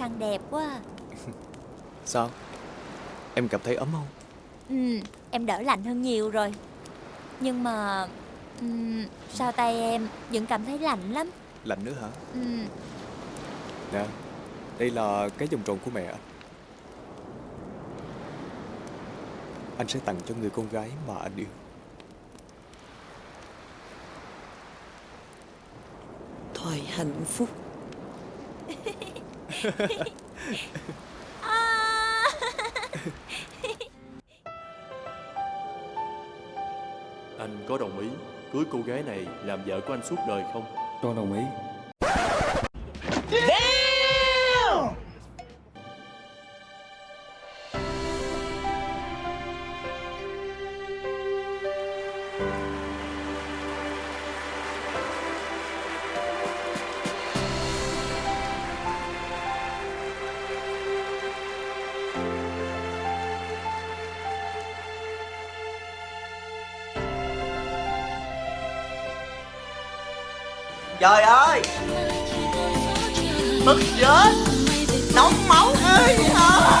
khăn đẹp quá à. Sao? Em cảm thấy ấm không? Ừ, em đỡ lạnh hơn nhiều rồi. Nhưng mà ừm, Sao tay em vẫn cảm thấy lạnh lắm? Lạnh nữa hả? Ừ, Nè Đây là cái vòng tròn của mẹ anh Anh sẽ tặng cho người con gái mà anh yêu. Thời hạnh phúc Anh có đồng ý cưới cô gái này làm vợ của anh suốt đời không? Con đồng ý trời ơi bực chết nóng máu ơi à.